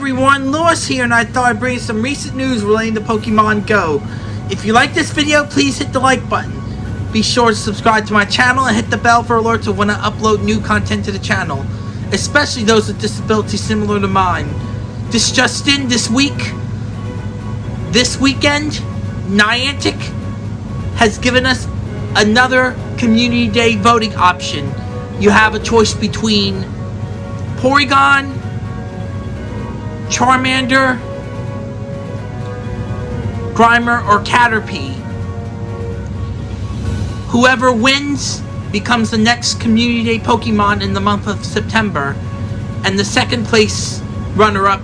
everyone, Lewis here and I thought I'd bring you some recent news relating to Pokemon Go. If you like this video, please hit the like button. Be sure to subscribe to my channel and hit the bell for alerts of when I upload new content to the channel, especially those with disabilities similar to mine. This just in, this week, this weekend, Niantic has given us another Community Day voting option. You have a choice between Porygon, Charmander, Grimer, or Caterpie. Whoever wins becomes the next Community Day Pokemon in the month of September, and the second place runner-up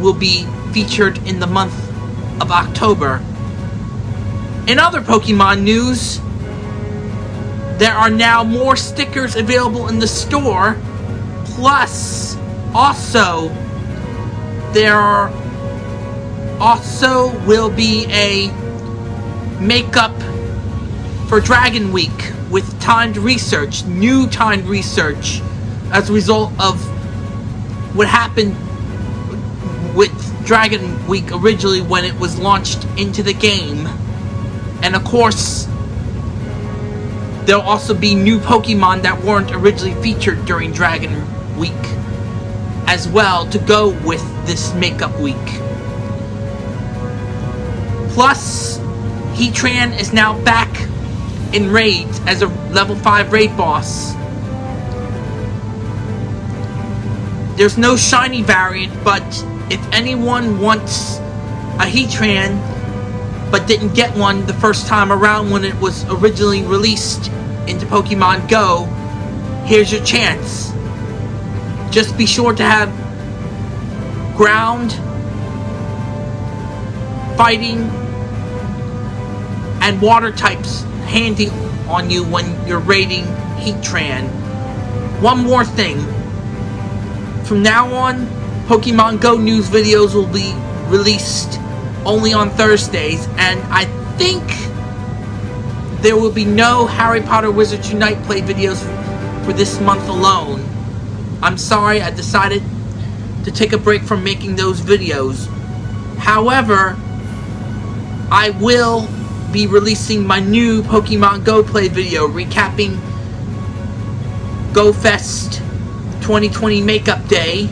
will be featured in the month of October. In other Pokemon news, there are now more stickers available in the store, plus also there also will be a makeup for Dragon Week with timed research, new timed research, as a result of what happened with Dragon Week originally when it was launched into the game. And of course, there'll also be new Pokemon that weren't originally featured during Dragon Week as well to go with this makeup week. Plus, Heatran is now back in raids as a level 5 raid boss. There's no shiny variant, but if anyone wants a Heatran but didn't get one the first time around when it was originally released into Pokemon Go, here's your chance. Just be sure to have ground, fighting, and water types handy on you when you're raiding Heatran. One more thing. From now on, Pokemon Go news videos will be released only on Thursdays, and I think there will be no Harry Potter Wizards Unite play videos for this month alone. I'm sorry I decided to take a break from making those videos. However, I will be releasing my new Pokemon Go Play video recapping GoFest 2020 Makeup Day,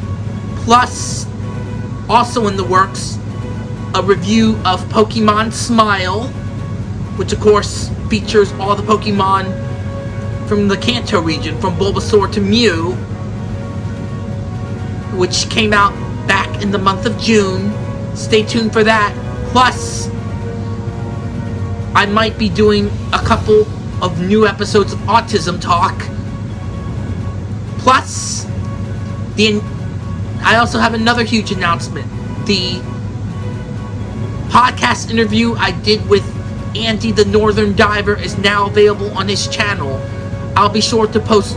plus, also in the works, a review of Pokemon Smile, which of course features all the Pokemon from the Kanto region, from Bulbasaur to Mew, which came out back in the month of June. Stay tuned for that. Plus, I might be doing a couple of new episodes of Autism Talk. Plus, the I also have another huge announcement. The podcast interview I did with Andy the Northern Diver is now available on his channel. I'll be sure to post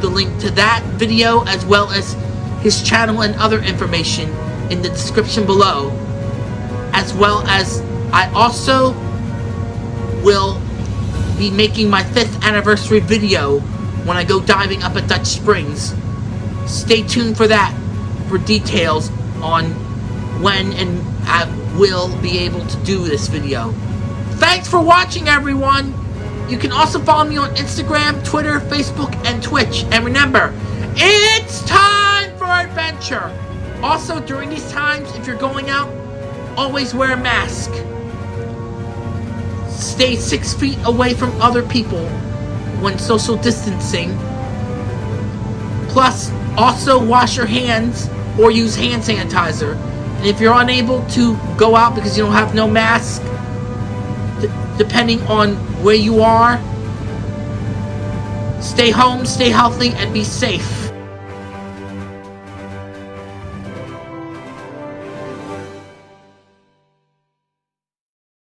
the link to that video as well as his channel and other information in the description below. As well as I also will be making my 5th anniversary video when I go diving up at Dutch Springs. Stay tuned for that for details on when and I will be able to do this video. Thanks for watching everyone! You can also follow me on Instagram, Twitter, Facebook, and Twitch. And remember, it's time! For adventure. Also, during these times, if you're going out, always wear a mask. Stay six feet away from other people when social distancing. Plus, also wash your hands or use hand sanitizer. And if you're unable to go out because you don't have no mask, depending on where you are, stay home, stay healthy, and be safe.